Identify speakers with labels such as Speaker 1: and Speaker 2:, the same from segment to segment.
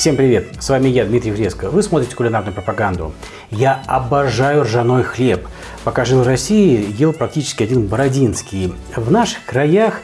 Speaker 1: Всем привет! С вами я, Дмитрий Фреско. Вы смотрите кулинарную пропаганду. Я обожаю ржаной хлеб. Пока жил в России, ел практически один бородинский. В наших краях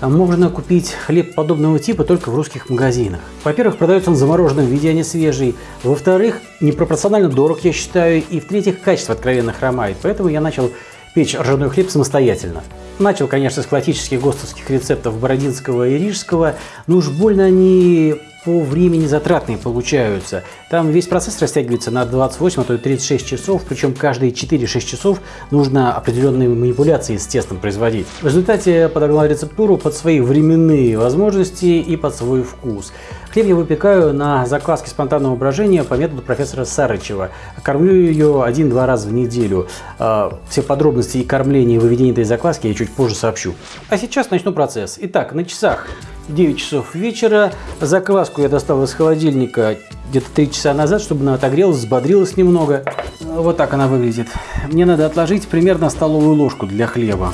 Speaker 1: можно купить хлеб подобного типа только в русских магазинах. Во-первых, продается он в замороженном виде, а не свежий. Во-вторых, непропорционально дорог, я считаю. И в-третьих, качество откровенно хромает. Поэтому я начал печь ржаной хлеб самостоятельно. Начал, конечно, с классических ГОСТовских рецептов Бородинского и Рижского, но уж больно они по времени затратные получаются. Там весь процесс растягивается на 28, а то и 36 часов, причем каждые 4-6 часов нужно определенные манипуляции с тестом производить. В результате я подогнал рецептуру под свои временные возможности и под свой вкус. Хлеб я выпекаю на закваске спонтанного брожения по методу профессора Сарычева. Кормлю ее один-два раза в неделю. А, все подробности и кормления и выведения этой закваски я чуть позже сообщу. А сейчас начну процесс. Итак, на часах 9 часов вечера. Закваску я достал из холодильника где-то 3 часа назад, чтобы она отогрелась, взбодрилась немного. Вот так она выглядит. Мне надо отложить примерно столовую ложку для хлеба.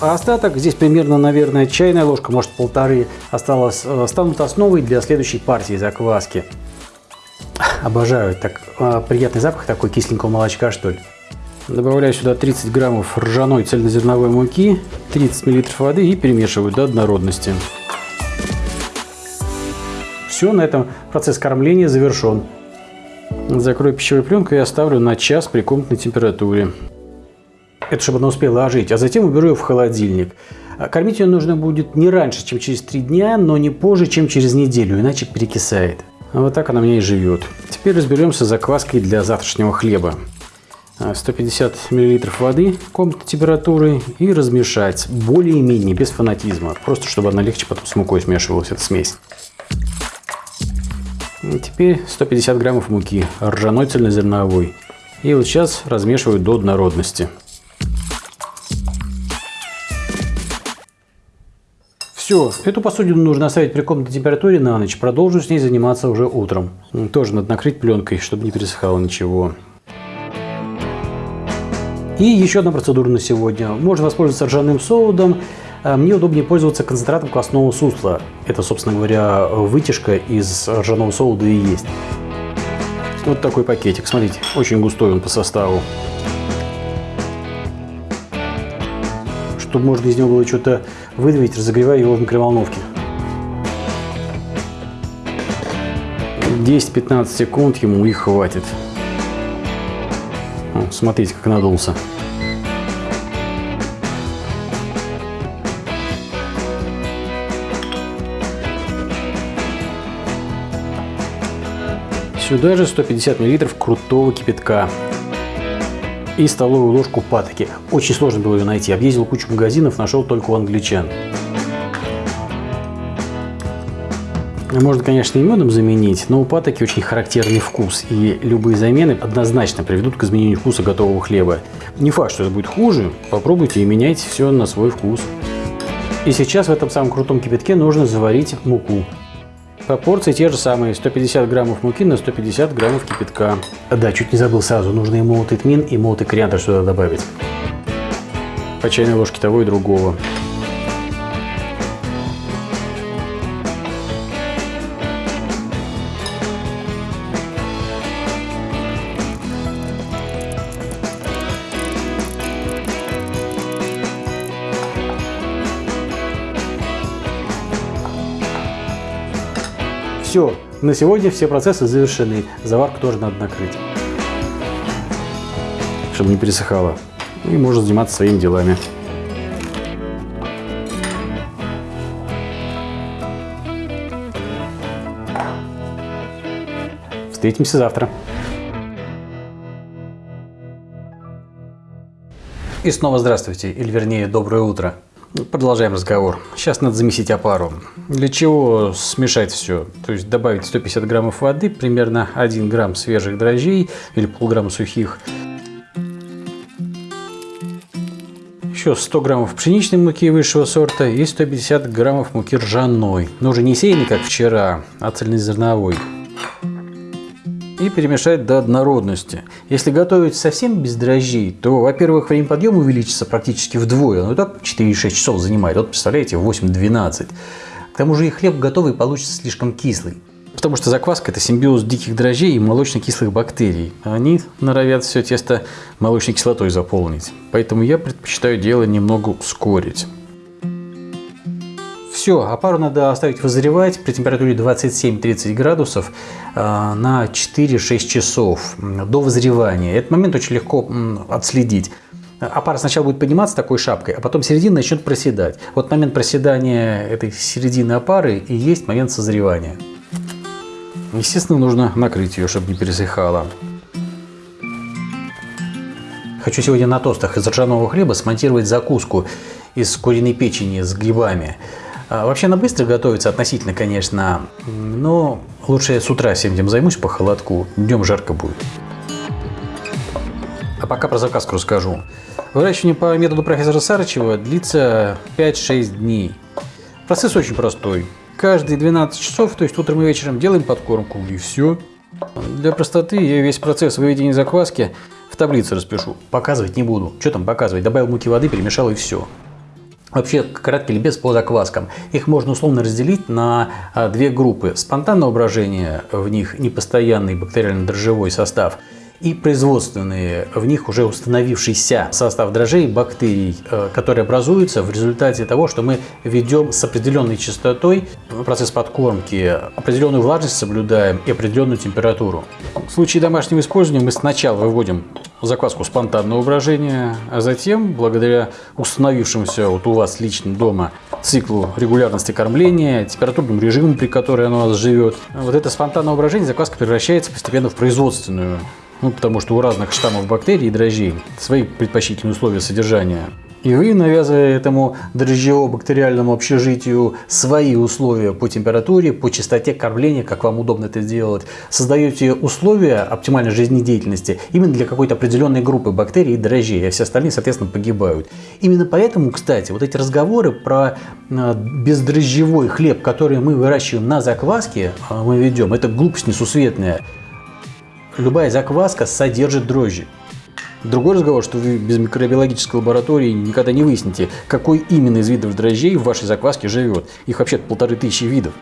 Speaker 1: А остаток, здесь примерно, наверное, чайная ложка, может полторы, осталось, э, станут основой для следующей партии закваски. Обожаю, так э, приятный запах такой кисленького молочка, что ли. Добавляю сюда 30 граммов ржаной цельнозерновой муки, 30 миллилитров воды и перемешиваю до однородности. Все, на этом процесс кормления завершен. Закрою пищевой пленкой и оставлю на час при комнатной температуре. Это чтобы она успела ожить. А затем уберу ее в холодильник. А кормить ее нужно будет не раньше, чем через 3 дня, но не позже, чем через неделю, иначе перекисает. Вот так она у меня и живет. Теперь разберемся с закваской для завтрашнего хлеба. 150 а, мл воды комнатной температуры и размешать более-менее без фанатизма, просто чтобы она легче потом с мукой смешивалась, эта смесь. Теперь 150 граммов муки, ржаной цельнозерновой. И вот сейчас размешиваю до однородности. Все, эту посудину нужно оставить при комнатной температуре на ночь. Продолжу с ней заниматься уже утром. Тоже надо накрыть пленкой, чтобы не пересыхало ничего. И еще одна процедура на сегодня. Можно воспользоваться ржаным соудом. А, мне удобнее пользоваться концентратом квасного сусла. Это, собственно говоря, вытяжка из ржаного соуда и есть. Вот такой пакетик. Смотрите, очень густой он по составу. Чтобы можно из него было что-то выдавить, разогреваю его в микроволновке. 10-15 секунд ему и хватит. Смотрите, как надулся. Сюда же 150 мл крутого кипятка и столовую ложку патоки. Очень сложно было ее найти. Объездил кучу магазинов, нашел только у англичан. Можно, конечно, и медом заменить, но у патоки очень характерный вкус, и любые замены однозначно приведут к изменению вкуса готового хлеба. Не факт, что это будет хуже, попробуйте и меняйте все на свой вкус. И сейчас в этом самом крутом кипятке нужно заварить муку. Пропорции те же самые, 150 граммов муки на 150 граммов кипятка. Да, чуть не забыл сразу, нужно и молотый тмин, и молотый кориандр сюда добавить. По чайной ложке того и другого. На сегодня все процессы завершены. Заварку тоже надо накрыть, чтобы не пересыхало. И можно заниматься своими делами. Встретимся завтра. И снова здравствуйте, или вернее доброе утро. Продолжаем разговор. Сейчас надо замесить опару. Для чего смешать все? То есть добавить 150 граммов воды, примерно 1 грамм свежих дрожжей или полграмма сухих. Еще 100 граммов пшеничной муки высшего сорта и 150 граммов муки ржаной. Но уже не сеянной, как вчера, а цельнозерновой. Перемешать до однородности. Если готовить совсем без дрожжей, то, во-первых, время подъема увеличится практически вдвое. Ну и так 4-6 часов занимает. Вот представляете, 8-12. К тому же и хлеб готовый получится слишком кислый. Потому что закваска – это симбиоз диких дрожжей и молочно-кислых бактерий. Они норовят все тесто молочной кислотой заполнить. Поэтому я предпочитаю дело немного ускорить. Все, опару надо оставить вызревать при температуре 27-30 градусов э, на 4-6 часов до вызревания. Этот момент очень легко отследить. Опара сначала будет подниматься такой шапкой, а потом середина начнет проседать. Вот момент проседания этой середины опары и есть момент созревания. Естественно, нужно накрыть ее, чтобы не пересыхала. Хочу сегодня на тостах из ржаного хлеба смонтировать закуску из куриной печени с грибами. А, вообще она быстро готовится относительно, конечно, но лучше я с утра всем этим займусь по холодку, днем жарко будет. А пока про заказку расскажу. Выращивание по методу профессора Сарычева длится 5-6 дней. Процесс очень простой. Каждые 12 часов, то есть утром и вечером, делаем подкормку и все. Для простоты я весь процесс выведения закваски в таблице распишу. Показывать не буду. Что там показывать? Добавил муки воды, перемешал и все. Вообще, краткий ликбез по закваскам. Их можно условно разделить на а, две группы. Спонтанное брожения, в них непостоянный бактериально-дрожжевой состав – и производственные, в них уже установившийся состав дрожжей бактерий, э, которые образуются в результате того, что мы ведем с определенной частотой процесс подкормки, определенную влажность соблюдаем и определенную температуру. В случае домашнего использования мы сначала выводим закваску спонтанного брожения, а затем, благодаря установившемуся вот у вас лично дома циклу регулярности кормления, температурному режиму, при котором оно у вас живет, вот это спонтанное брожение закваска превращается постепенно в производственную ну, потому что у разных штаммов бактерий и дрожжей свои предпочтительные условия содержания. И вы, навязывая этому дрожжево-бактериальному общежитию свои условия по температуре, по частоте кормления, как вам удобно это сделать, создаете условия оптимальной жизнедеятельности именно для какой-то определенной группы бактерий и дрожжей, а все остальные, соответственно, погибают. Именно поэтому, кстати, вот эти разговоры про а, бездрожжевой хлеб, который мы выращиваем на закваске, а, мы ведем, это глупость несусветная любая закваска содержит дрожжи. Другой разговор, что вы без микробиологической лаборатории никогда не выясните, какой именно из видов дрожжей в вашей закваске живет. Их вообще полторы тысячи видов.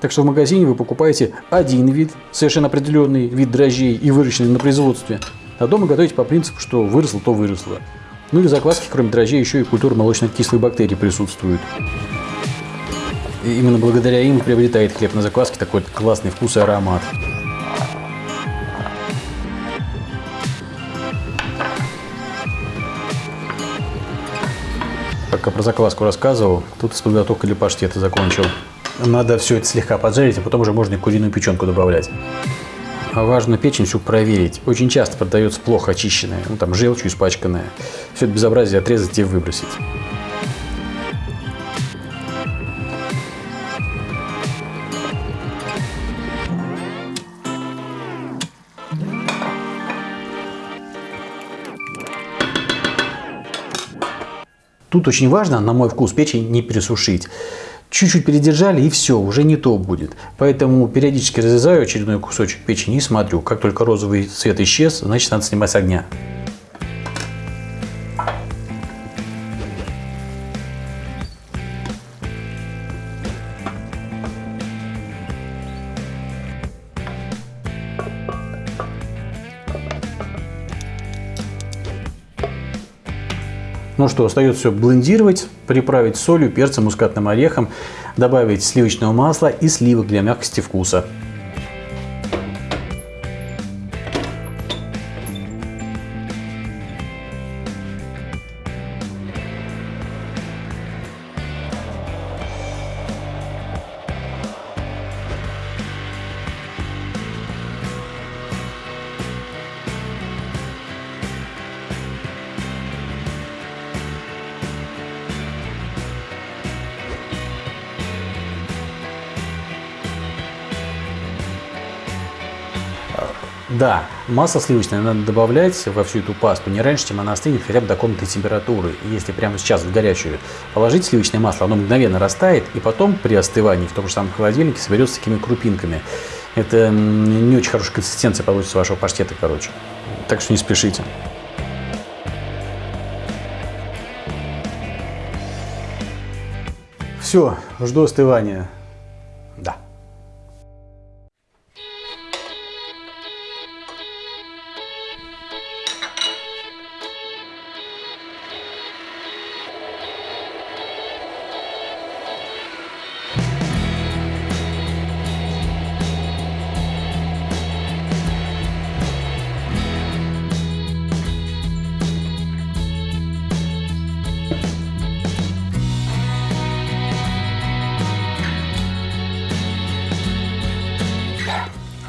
Speaker 1: Так что в магазине вы покупаете один вид, совершенно определенный вид дрожжей и выращенный на производстве, а дома готовите по принципу, что выросло, то выросло. Ну и в закваске, кроме дрожжей, еще и культура молочно-кислых бактерий присутствует. И именно благодаря им приобретает хлеб на закваске такой классный вкус и аромат. Пока про закваску рассказывал, тут с подготовкой для паштета закончил. Надо все это слегка поджарить, а потом уже можно и куриную печенку добавлять. Важно печень всю проверить. Очень часто продается плохо очищенная, ну там желчью испачканная. Все это безобразие отрезать и выбросить. Тут очень важно, на мой вкус, печень не пересушить. Чуть-чуть передержали и все, уже не то будет. Поэтому периодически разрезаю очередной кусочек печени и смотрю. Как только розовый цвет исчез, значит надо снимать с огня. Ну что, остается все блендировать, приправить солью, перцем, мускатным орехом, добавить сливочного масла и сливок для мягкости вкуса. Да, масло сливочное надо добавлять во всю эту пасту не раньше, чем она остынет хотя бы до комнатной температуры. Если прямо сейчас в горячую положить сливочное масло, оно мгновенно растает, и потом при остывании в том же самом холодильнике соберется такими крупинками. Это не очень хорошая консистенция получится вашего паштета, короче. Так что не спешите. Все, жду остывания. Да.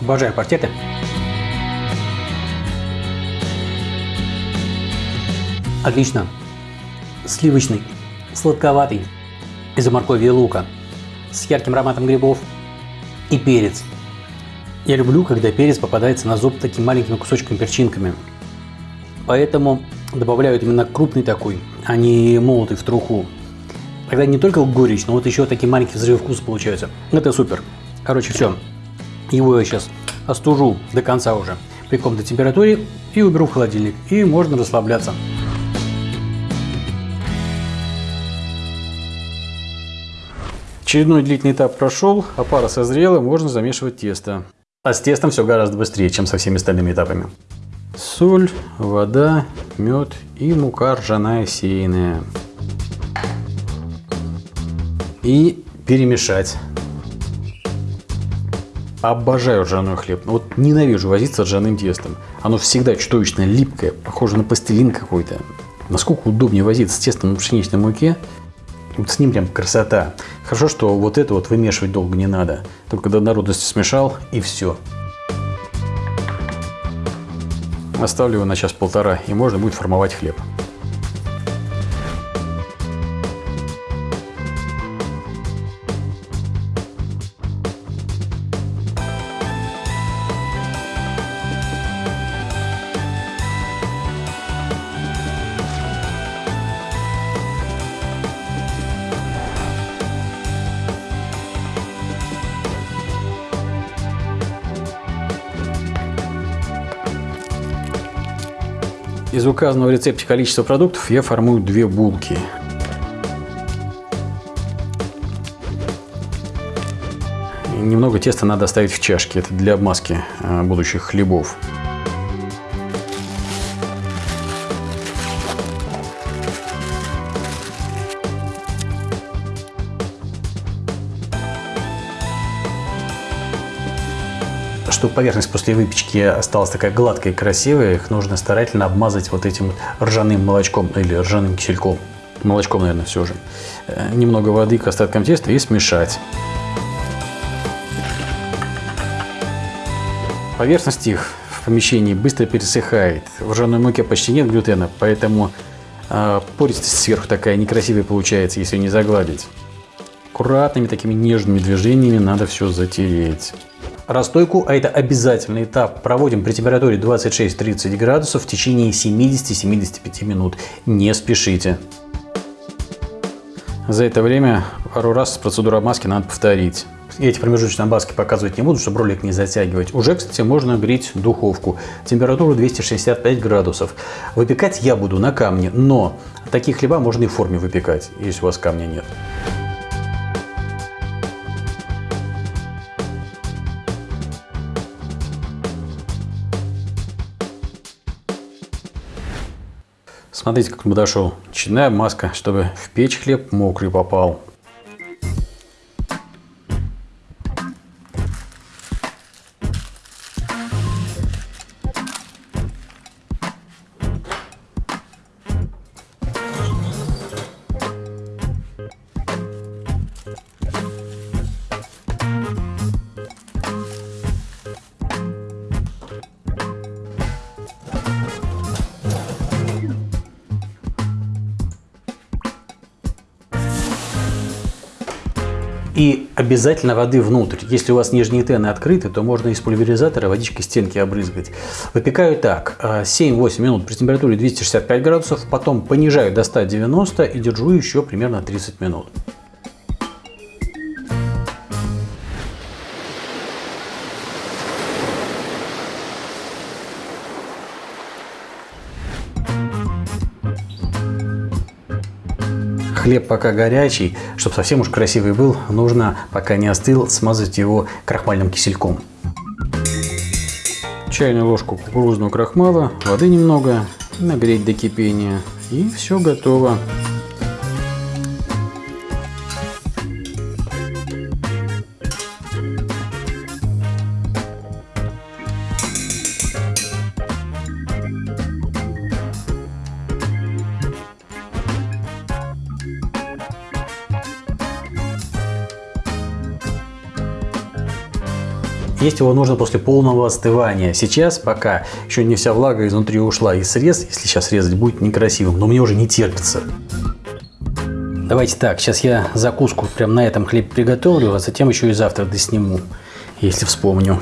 Speaker 1: Обожаю паштеты. Отлично. Сливочный, сладковатый, из-за моркови и лука, с ярким ароматом грибов и перец. Я люблю, когда перец попадается на зуб такими маленькими кусочками перчинками. Поэтому добавляют именно крупный такой, а не молотый в труху. Тогда не только горечь, но вот еще такие маленькие взрывы вкуса получаются. Это супер. Короче, все. Его я сейчас остужу до конца уже при комнатной температуре и уберу в холодильник. И можно расслабляться. Очередной длительный этап прошел, а пара созрела, можно замешивать тесто. А с тестом все гораздо быстрее, чем со всеми остальными этапами. Соль, вода, мед и мука ржаная сеянная. И перемешать. Обожаю ржаной хлеб. Вот ненавижу возиться с ржаным тестом. Оно всегда чудовищно липкое, похоже на пластилин какой-то. Насколько удобнее возиться с тестом на пшеничной муке. Вот с ним прям красота. Хорошо, что вот это вот вымешивать долго не надо. Только до народности смешал и все. Оставлю его на час-полтора и можно будет формовать хлеб. Указанного в рецепте количества продуктов я формую две булки. Немного теста надо оставить в чашке, это для обмазки э, будущих хлебов. Чтобы поверхность после выпечки осталась такая гладкая и красивая, их нужно старательно обмазать вот этим ржаным молочком или ржаным кисельком. Молочком, наверное, все же. Э, немного воды к остаткам теста и смешать. Поверхность их в помещении быстро пересыхает. В ржаной муке почти нет глютена, поэтому э, пористость сверху такая некрасивая получается, если не загладить. Аккуратными такими нежными движениями надо все затереть. Расстойку, а это обязательный этап, проводим при температуре 26-30 градусов в течение 70-75 минут. Не спешите. За это время пару раз процедуру обмазки надо повторить. Эти промежуточные обмазки показывать не буду, чтобы ролик не затягивать. Уже, кстати, можно греть духовку. Температуру 265 градусов. Выпекать я буду на камне, но такие хлеба можно и в форме выпекать, если у вас камня нет. Смотрите, как он подошел. Чайная маска, чтобы в печь хлеб мокрый попал. Обязательно воды внутрь. Если у вас нижние тены открыты, то можно из пульверизатора водичкой стенки обрызгать. Выпекаю так. 7-8 э, минут при температуре 265 градусов. Потом понижаю до 190 и держу еще примерно 30 минут. Хлеб пока горячий, чтобы совсем уж красивый был, нужно, пока не остыл, смазать его крахмальным кисельком. Чайную ложку кукурузного крахмала, воды немного, нагреть до кипения. И все готово. Есть его нужно после полного остывания. Сейчас пока еще не вся влага изнутри ушла. И срез, если сейчас резать, будет некрасивым. Но мне уже не терпится. Давайте так, сейчас я закуску прям на этом хлеб приготовлю, а затем еще и завтра досниму, если вспомню.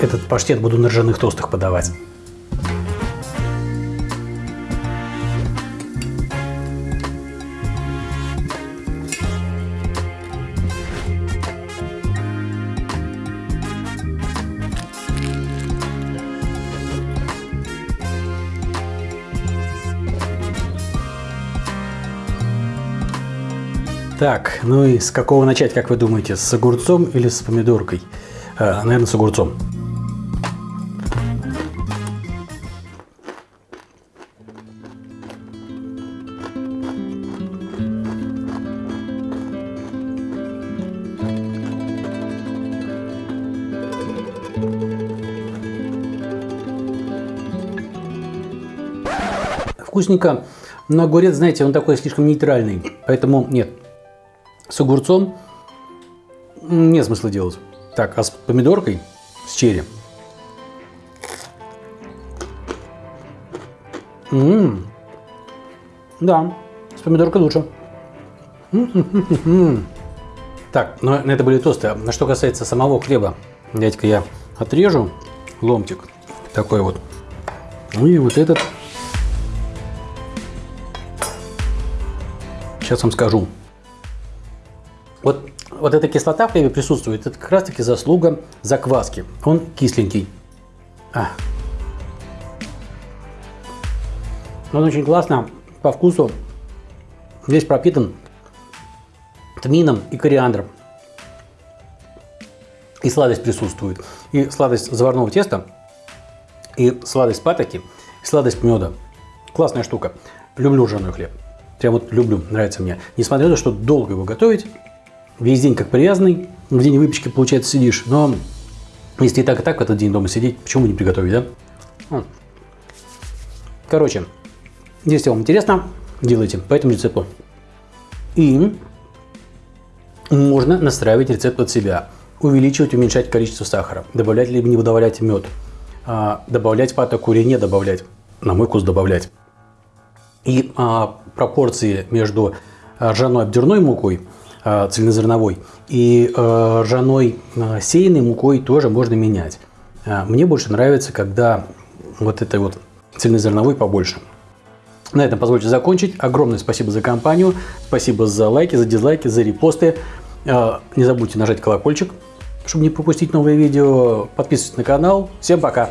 Speaker 1: Этот паштет буду на ржаных тостах подавать. Так, ну и с какого начать, как вы думаете, с огурцом или с помидоркой? А, наверное, с огурцом. Вкусненько, но огурец, знаете, он такой слишком нейтральный, поэтому нет, с огурцом нет смысла делать. Так, а с помидоркой, с черри. М Да, с помидоркой лучше. Так, но это были тосты. А что касается самого хлеба, дядька, я отрежу ломтик такой вот. Ну и вот этот. Сейчас вам скажу. Вот, вот эта кислота в хлебе присутствует, это как раз таки заслуга закваски. Он кисленький. А. Он очень классно по вкусу. Здесь пропитан тмином и кориандром. И сладость присутствует. И сладость заварного теста, и сладость патоки, и сладость меда. Классная штука. Люблю ржаной хлеб. Прям вот люблю, нравится мне. Несмотря на то, что долго его готовить, весь день как привязанный, в день выпечки, получается, сидишь. Но если и так, и так этот день дома сидеть, почему не приготовить, да? Короче, если вам интересно, делайте по этому рецепту. И можно настраивать рецепт под себя. Увеличивать, уменьшать количество сахара. Добавлять либо не добавлять мед. А, добавлять патоку или не добавлять. На мой вкус добавлять. И а, пропорции между ржаной обдерной мукой цельнозерновой. И э, ржаной э, сеянной мукой тоже можно менять. Мне больше нравится, когда вот этой вот цельнозерновой побольше. На этом позвольте закончить. Огромное спасибо за компанию. Спасибо за лайки, за дизлайки, за репосты. Не забудьте нажать колокольчик, чтобы не пропустить новые видео. Подписывайтесь на канал. Всем пока!